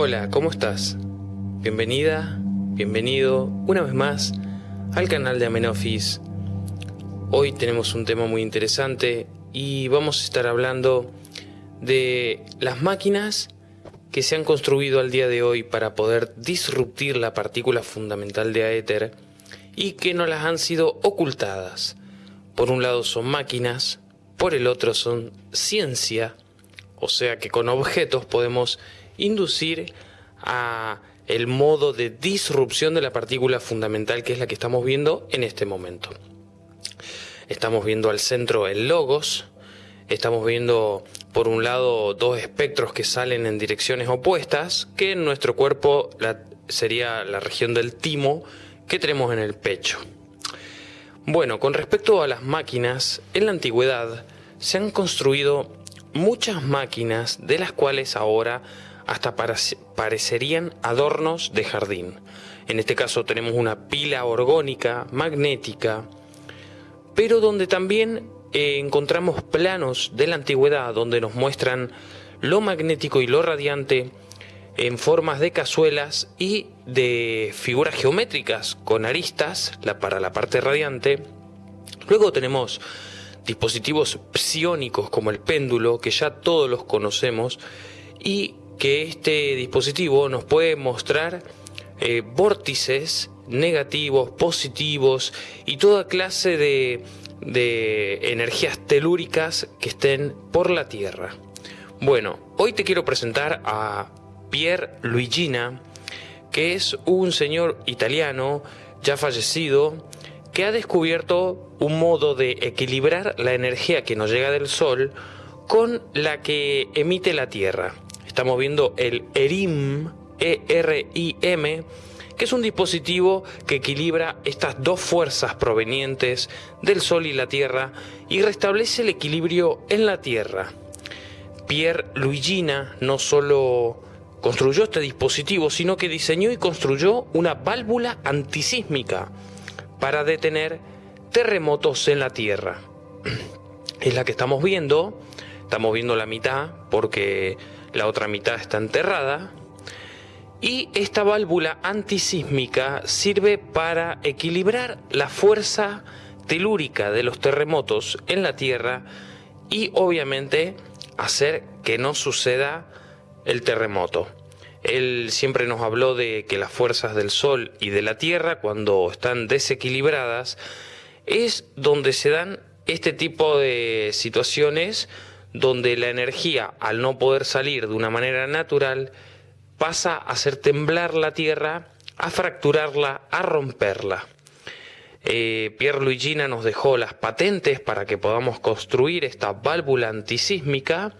Hola, ¿cómo estás? Bienvenida, bienvenido una vez más al canal de Amenofis. Hoy tenemos un tema muy interesante y vamos a estar hablando de las máquinas que se han construido al día de hoy para poder disruptir la partícula fundamental de aéter y que no las han sido ocultadas. Por un lado son máquinas, por el otro son ciencia, o sea que con objetos podemos inducir a el modo de disrupción de la partícula fundamental que es la que estamos viendo en este momento. Estamos viendo al centro el logos, estamos viendo por un lado dos espectros que salen en direcciones opuestas, que en nuestro cuerpo sería la región del timo que tenemos en el pecho. Bueno, con respecto a las máquinas, en la antigüedad se han construido muchas máquinas de las cuales ahora hasta parecerían adornos de jardín. En este caso tenemos una pila orgónica, magnética, pero donde también eh, encontramos planos de la antigüedad donde nos muestran lo magnético y lo radiante en formas de cazuelas y de figuras geométricas con aristas la, para la parte radiante. Luego tenemos dispositivos psiónicos como el péndulo, que ya todos los conocemos, y que este dispositivo nos puede mostrar eh, vórtices negativos, positivos y toda clase de de energías telúricas que estén por la Tierra. Bueno, hoy te quiero presentar a Pier Luigina, que es un señor italiano ya fallecido que ha descubierto un modo de equilibrar la energía que nos llega del Sol con la que emite la Tierra. Estamos viendo el ERIM, E-R-I-M, que es un dispositivo que equilibra estas dos fuerzas provenientes del Sol y la Tierra y restablece el equilibrio en la Tierra. Pierre Luigina no solo construyó este dispositivo, sino que diseñó y construyó una válvula antisísmica para detener terremotos en la Tierra. Es la que estamos viendo, estamos viendo la mitad porque la otra mitad está enterrada, y esta válvula antisísmica sirve para equilibrar la fuerza telúrica de los terremotos en la Tierra y obviamente hacer que no suceda el terremoto. Él siempre nos habló de que las fuerzas del Sol y de la Tierra, cuando están desequilibradas, es donde se dan este tipo de situaciones donde la energía, al no poder salir de una manera natural, pasa a hacer temblar la tierra, a fracturarla, a romperla. Eh, Pierre Luigina nos dejó las patentes para que podamos construir esta válvula antisísmica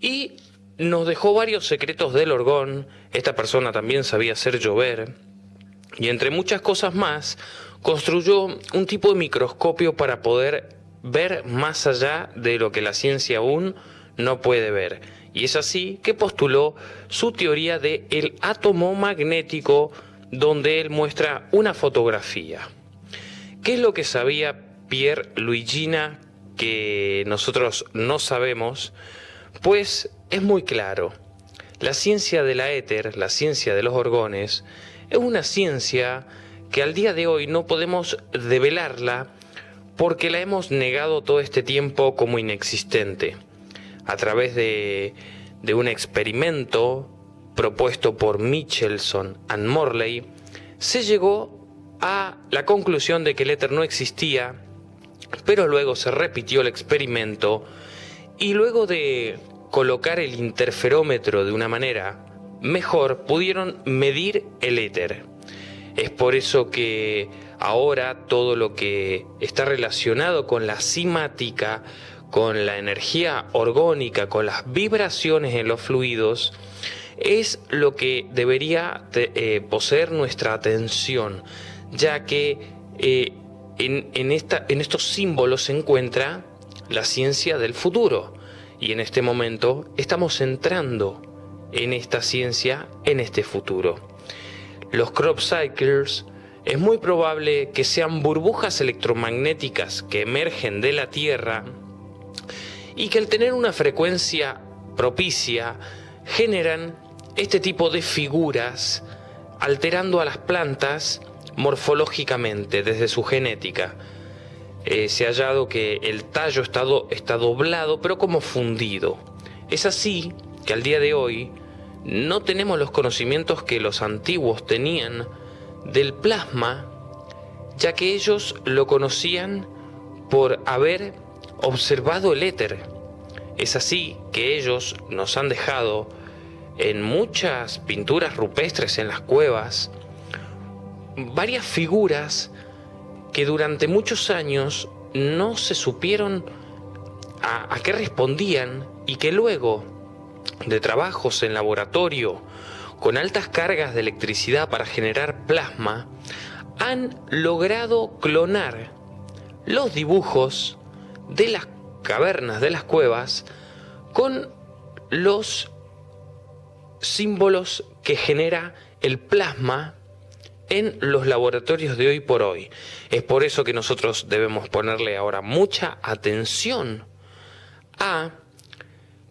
y nos dejó varios secretos del orgón. Esta persona también sabía hacer llover. Y entre muchas cosas más, construyó un tipo de microscopio para poder ver más allá de lo que la ciencia aún no puede ver. Y es así que postuló su teoría de el átomo magnético donde él muestra una fotografía. ¿Qué es lo que sabía Pierre Luigina que nosotros no sabemos? Pues es muy claro. La ciencia de la éter, la ciencia de los orgones, es una ciencia que al día de hoy no podemos develarla porque la hemos negado todo este tiempo como inexistente a través de, un experimento propuesto por Michelson and Morley, se llegó a la conclusión de que el éter no existía, pero luego se repitió el experimento y luego de colocar el interferómetro de una manera mejor, pudieron medir el éter. Es por eso que ahora todo lo que está relacionado con la simática con la energía orgónica, con las vibraciones en los fluidos, es lo que debería eh, poseer nuestra atención, ya que eh, en, esta, en estos símbolos se encuentra la ciencia del futuro. Y en este momento estamos entrando en esta ciencia, en este futuro. Los crop cycles es muy probable que sean burbujas electromagnéticas que emergen de la Tierra y que al tener una frecuencia propicia generan este tipo de figuras alterando a las plantas morfológicamente desde su genética. Eh, se ha hallado que el tallo está, está doblado pero como fundido. Es así que al día de hoy no tenemos los conocimientos que los antiguos tenían del plasma, ya que ellos lo conocían por haber observado el éter. Es así que ellos nos han dejado en muchas pinturas rupestres en las cuevas varias figuras que durante muchos años no se supieron a, a qué respondían y que luego de trabajos en laboratorio con altas cargas de electricidad para generar plasma, han logrado clonar los dibujos de las cavernas, de las cuevas, con los símbolos que genera el plasma en los laboratorios de hoy por hoy. Es por eso que nosotros debemos ponerle ahora mucha atención a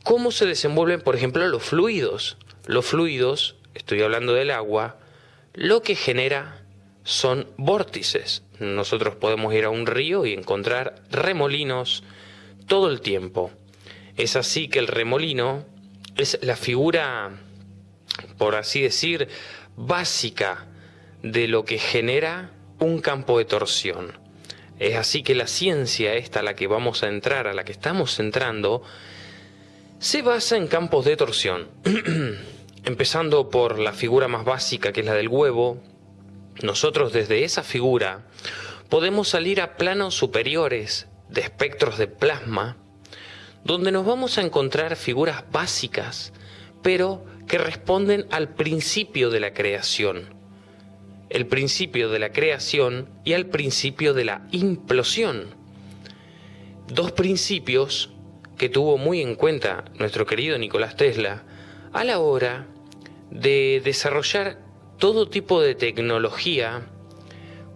cómo se desenvuelven, por ejemplo, los fluidos. Los fluidos, estoy hablando del agua, lo que genera son vórtices. Nosotros podemos ir a un río y encontrar remolinos todo el tiempo. Es así que el remolino es la figura, por así decir, básica de lo que genera un campo de torsión. Es así que la ciencia esta a la que vamos a entrar, a la que estamos entrando, se basa en campos de torsión. Empezando por la figura más básica que es la del huevo, nosotros desde esa figura podemos salir a planos superiores de espectros de plasma, donde nos vamos a encontrar figuras básicas, pero que responden al principio de la creación el principio de la creación y al principio de la implosión. Dos principios que tuvo muy en cuenta nuestro querido Nicolás Tesla a la hora de desarrollar todo tipo de tecnología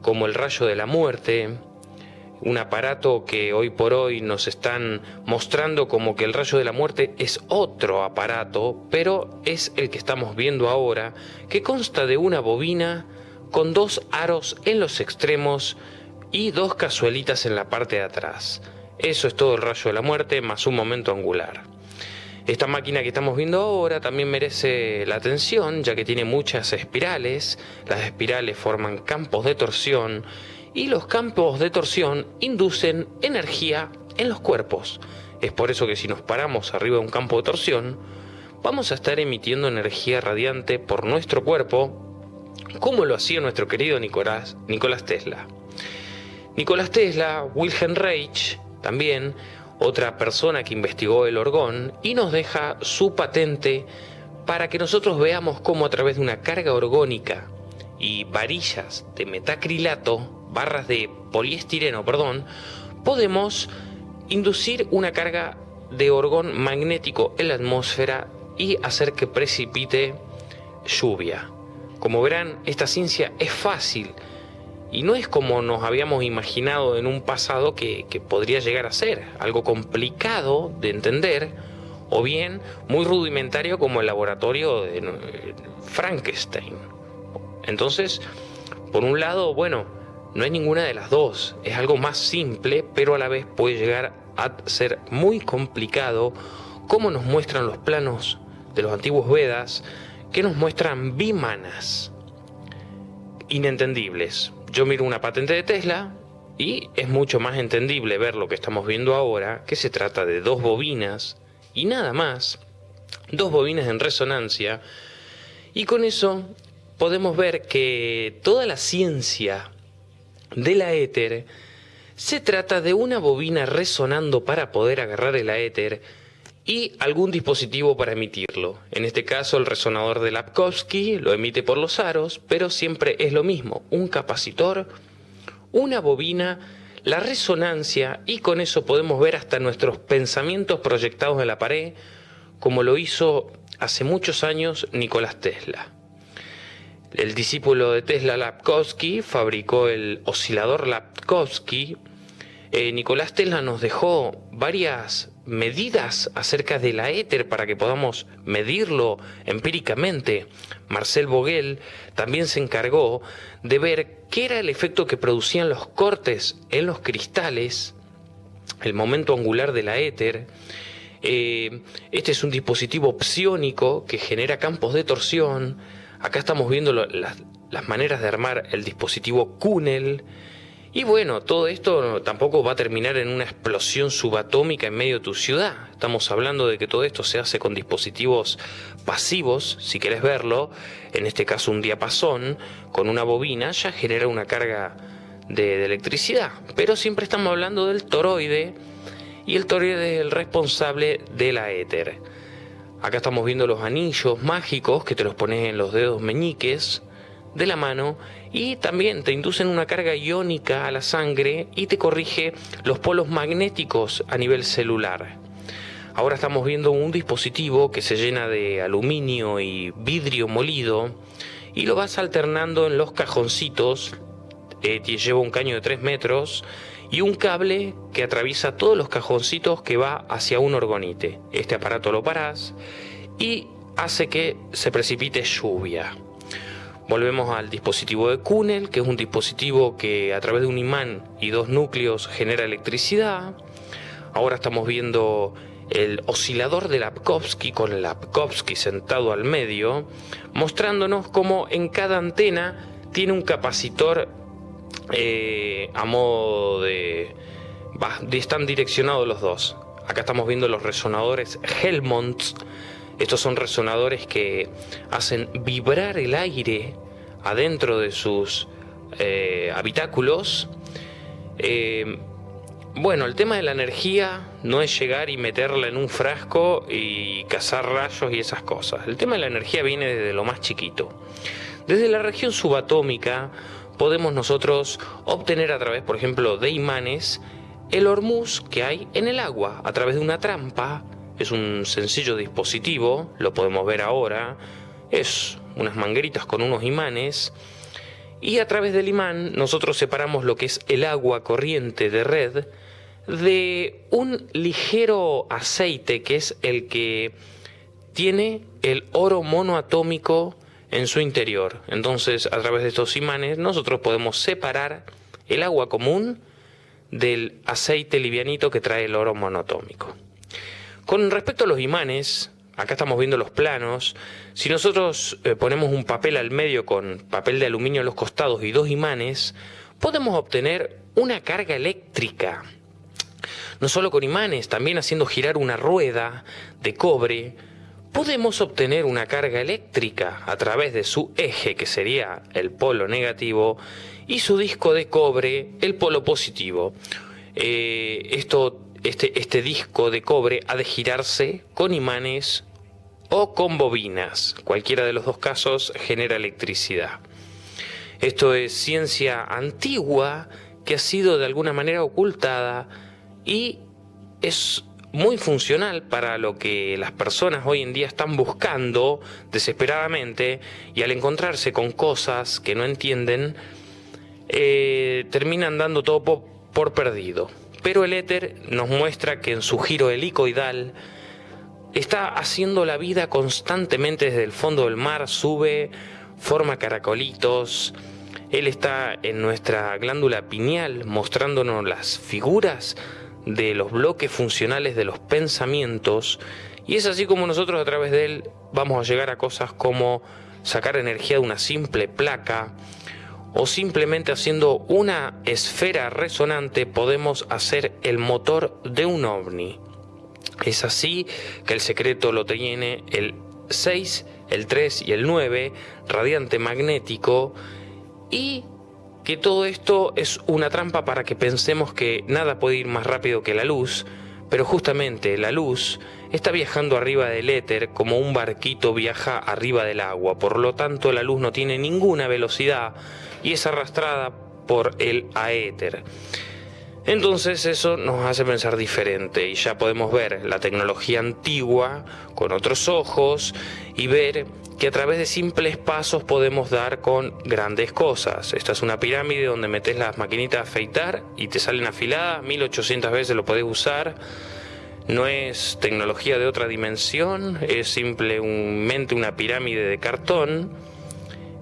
como el rayo de la muerte, un aparato que hoy por hoy nos están mostrando como que el rayo de la muerte es otro aparato, pero es el que estamos viendo ahora, que consta de una bobina con dos aros en los extremos y dos cazuelitas en la parte de atrás. Eso es todo el rayo de la muerte más un momento angular. Esta máquina que estamos viendo ahora también merece la atención ya que tiene muchas espirales. Las espirales forman campos de torsión y los campos de torsión inducen energía en los cuerpos. Es por eso que si nos paramos arriba de un campo de torsión, vamos a estar emitiendo energía radiante por nuestro cuerpo como lo hacía nuestro querido Nicolás, Tesla. Nicolás Tesla, Wilhelm Reich, también otra persona que investigó el orgón y nos deja su patente para que nosotros veamos cómo a través de una carga orgónica y varillas de metacrilato, barras de poliestireno, perdón, podemos inducir una carga de orgón magnético en la atmósfera y hacer que precipite lluvia. Como verán, esta ciencia es fácil y no es como nos habíamos imaginado en un pasado que, podría llegar a ser, algo complicado de entender o bien muy rudimentario como el laboratorio de Frankenstein. Entonces, por un lado, bueno, no es ninguna de las dos, es algo más simple, pero a la vez puede llegar a ser muy complicado como nos muestran los planos de los antiguos Vedas, que nos muestran bimanas inentendibles. Yo miro una patente de Tesla y es mucho más entendible ver lo que estamos viendo ahora, que se trata de dos bobinas y nada más, dos bobinas en resonancia, y con eso podemos ver que toda la ciencia de la éter se trata de una bobina resonando para poder agarrar el éter y algún dispositivo para emitirlo. En este caso el resonador de Lapkowski lo emite por los aros, pero siempre es lo mismo, un capacitor, una bobina, la resonancia y con eso podemos ver hasta nuestros pensamientos proyectados en la pared, como lo hizo hace muchos años Nicolás Tesla. El discípulo de Tesla Lapkowski fabricó el oscilador Lapkowski. Eh, Nicolás Tesla nos dejó varias medidas acerca de la éter para que podamos medirlo empíricamente. Marcel Vogel también se encargó de ver qué era el efecto que producían los cortes en los cristales, el momento angular de la éter. Eh, este es un dispositivo psiónico que genera campos de torsión. Acá estamos viendo las, maneras de armar el dispositivo Kunnel y bueno, todo esto tampoco va a terminar en una explosión subatómica en medio de tu ciudad. Estamos hablando de que todo esto se hace con dispositivos pasivos, si querés verlo, en este caso un diapasón, con una bobina, ya genera una carga de, electricidad. Pero siempre estamos hablando del toroide, y el toroide es el responsable de la éter. Acá estamos viendo los anillos mágicos que te los pones en los dedos meñiques de la mano y también te inducen una carga iónica a la sangre y te corrige los polos magnéticos a nivel celular. Ahora estamos viendo un dispositivo que se llena de aluminio y vidrio molido y lo vas alternando en los cajoncitos. Eh, lleva un caño de 3 metros y un cable que atraviesa todos los cajoncitos que va hacia un orgonite. Este aparato lo parás y hace que se precipite lluvia. Volvemos al dispositivo de Kunnel, que es un dispositivo que a través de un imán y dos núcleos genera electricidad. Ahora estamos viendo el oscilador de Lapkovsky con Lapkovsky sentado al medio, mostrándonos cómo en cada antena tiene un capacitor eh, a modo de... están direccionados los dos. Acá estamos viendo los resonadores Helmont estos son resonadores que hacen vibrar el aire adentro de sus eh, habitáculos. Eh, bueno, el tema de la energía no es llegar y meterla en un frasco y cazar rayos y esas cosas. El tema de la energía viene desde lo más chiquito. Desde la región subatómica podemos nosotros obtener a través, por ejemplo, de imanes, el hormuz que hay en el agua, a través de una trampa es un sencillo dispositivo, lo podemos ver ahora. Es unas mangueritas con unos imanes. Y a través del imán nosotros separamos lo que es el agua corriente de red de un ligero aceite que es el que tiene el oro monoatómico en su interior. Entonces, a través de estos imanes, nosotros podemos separar el agua común del aceite livianito que trae el oro monoatómico. Con respecto a los imanes, acá estamos viendo los planos, si nosotros eh, ponemos un papel al medio con papel de aluminio a los costados y dos imanes, podemos obtener una carga eléctrica. No solo con imanes, también haciendo girar una rueda de cobre, podemos obtener una carga eléctrica a través de su eje, que sería el polo negativo, y su disco de cobre, el polo positivo. Eh, esto este, este disco de cobre ha de girarse con imanes o con bobinas. Cualquiera de los dos casos genera electricidad. Esto es ciencia antigua que ha sido de alguna manera ocultada y es muy funcional para lo que las personas hoy en día están buscando desesperadamente y al encontrarse con cosas que no entienden, eh, terminan dando todo por perdido. Pero el éter nos muestra que en su giro helicoidal está haciendo la vida constantemente desde el fondo del mar, sube, forma caracolitos. Él está en nuestra glándula pineal mostrándonos las figuras de los bloques funcionales de los pensamientos y es así como nosotros a través de él vamos a llegar a cosas como sacar energía de una simple placa, o simplemente haciendo una esfera resonante podemos hacer el motor de un ovni. Es así que el secreto lo tiene el 6, el 3 y el 9, radiante magnético, y que todo esto es una trampa para que pensemos que nada puede ir más rápido que la luz, pero justamente la luz está viajando arriba del éter como un barquito viaja arriba del agua, por lo tanto la luz no tiene ninguna velocidad y es arrastrada por el aéter. Entonces eso nos hace pensar diferente y ya podemos ver la tecnología antigua con otros ojos y ver que a través de simples pasos podemos dar con grandes cosas. Esta es una pirámide donde metes las maquinitas a afeitar y te salen afiladas, 1800 veces lo podés usar no es tecnología de otra dimensión, es simplemente una pirámide de cartón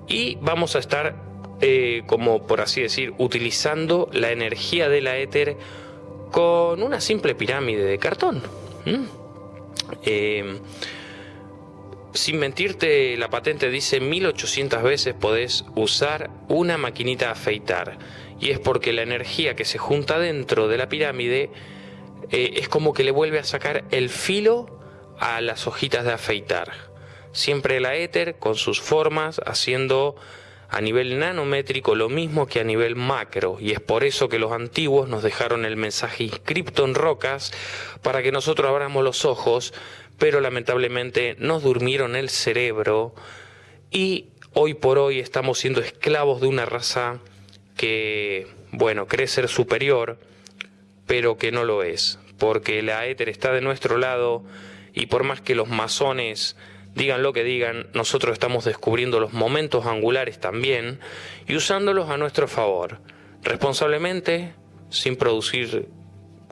y vamos a estar, eh, como por así decir, utilizando la energía de la éter con una simple pirámide de cartón. Eh, sin mentirte, la patente dice 1800 veces podés usar una maquinita a afeitar. Y es porque la energía que se junta dentro de la pirámide eh, es como que le vuelve a sacar el filo a las hojitas de afeitar. Siempre la éter con sus formas haciendo a nivel nanométrico lo mismo que a nivel macro y es por eso que los antiguos nos dejaron el mensaje inscripto en rocas para que nosotros abramos los ojos, pero lamentablemente nos durmieron el cerebro y hoy por hoy estamos siendo esclavos de una raza que, bueno, cree ser superior, pero que no lo es, porque la éter está de nuestro lado y por más que los masones digan lo que digan, nosotros estamos descubriendo los momentos angulares también y usándolos a nuestro favor, responsablemente, sin producir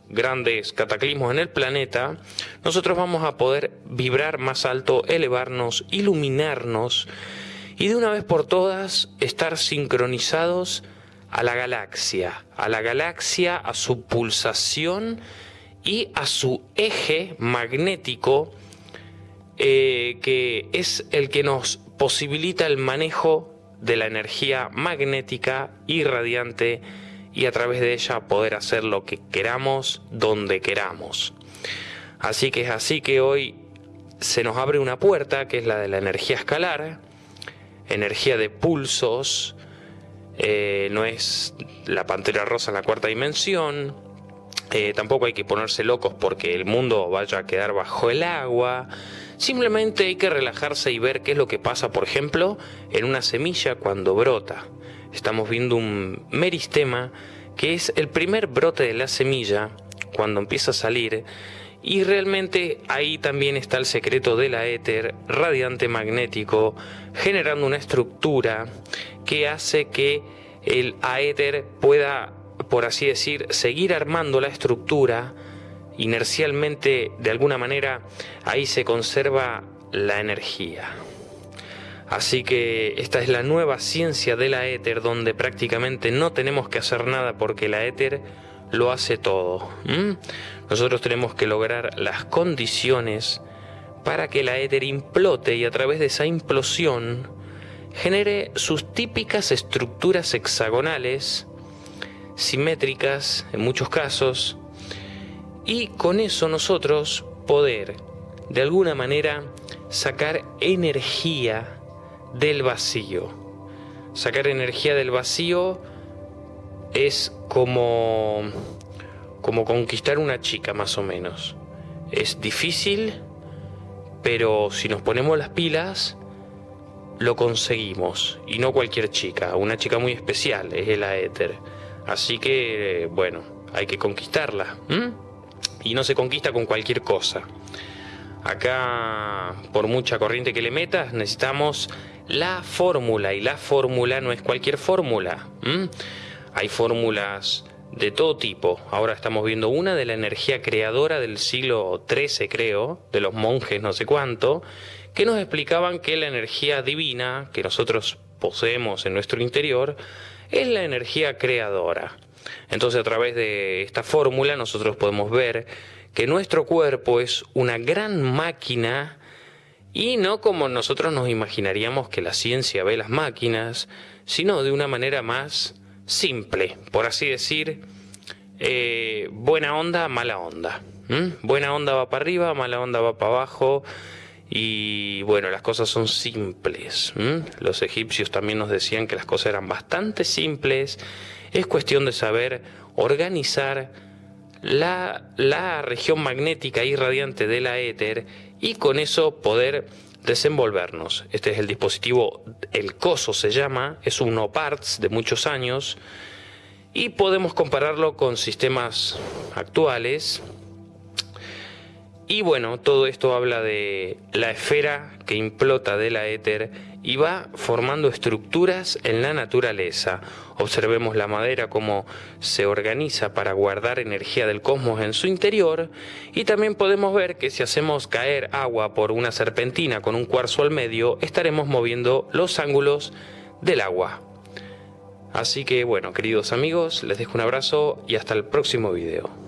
grandes cataclismos en el planeta, nosotros vamos a poder vibrar más alto, elevarnos, iluminarnos y de una vez por todas estar sincronizados a la galaxia, a la galaxia, a su pulsación y a su eje magnético eh, que es el que nos posibilita el manejo de la energía magnética irradiante y a través de ella poder hacer lo que queramos donde queramos. Así que es así que hoy se nos abre una puerta que es la de la energía escalar, energía de pulsos, eh, no es la pantera rosa en la cuarta dimensión, eh, tampoco hay que ponerse locos porque el mundo vaya a quedar bajo el agua, Simplemente hay que relajarse y ver qué es lo que pasa, por ejemplo, en una semilla cuando brota. Estamos viendo un meristema que es el primer brote de la semilla cuando empieza a salir. Y realmente ahí también está el secreto de la éter radiante magnético generando una estructura que hace que el aéter pueda, por así decir, seguir armando la estructura inercialmente, de alguna manera, ahí se conserva la energía. Así que esta es la nueva ciencia de la éter, donde prácticamente no tenemos que hacer nada porque la éter lo hace todo. Nosotros tenemos que lograr las condiciones para que la éter implote y a través de esa implosión genere sus típicas estructuras hexagonales, simétricas en muchos casos, y con eso nosotros poder de alguna manera sacar energía del vacío. Sacar energía del vacío es como como conquistar una chica más o menos. Es difícil, pero si nos ponemos las pilas lo conseguimos y no cualquier chica, una chica muy especial, es el aéter. Así que bueno, hay que conquistarla y no se conquista con cualquier cosa. Acá, por mucha corriente que le metas, necesitamos la fórmula y la fórmula no es cualquier fórmula. Hay fórmulas de todo tipo. Ahora estamos viendo una de la energía creadora del siglo XIII, creo, de los monjes no sé cuánto, que nos explicaban que la energía divina que nosotros poseemos en nuestro interior es la energía creadora. Entonces a través de esta fórmula nosotros podemos ver que nuestro cuerpo es una gran máquina y no como nosotros nos imaginaríamos que la ciencia ve las máquinas, sino de una manera más simple, por así decir, eh, buena onda, mala onda. Buena onda va para arriba, mala onda va para abajo. Y bueno, las cosas son simples. Los egipcios también nos decían que las cosas eran bastante simples es cuestión de saber organizar la, la región magnética irradiante de la éter y con eso poder desenvolvernos. Este es el dispositivo, el COSO se llama, es un OPARTS de muchos años y podemos compararlo con sistemas actuales. Y bueno, todo esto habla de la esfera que implota de la éter y va formando estructuras en la naturaleza. Observemos la madera como se organiza para guardar energía del cosmos en su interior y también podemos ver que si hacemos caer agua por una serpentina con un cuarzo al medio, estaremos moviendo los ángulos del agua. Así que bueno, queridos amigos, les dejo un abrazo y hasta el próximo video.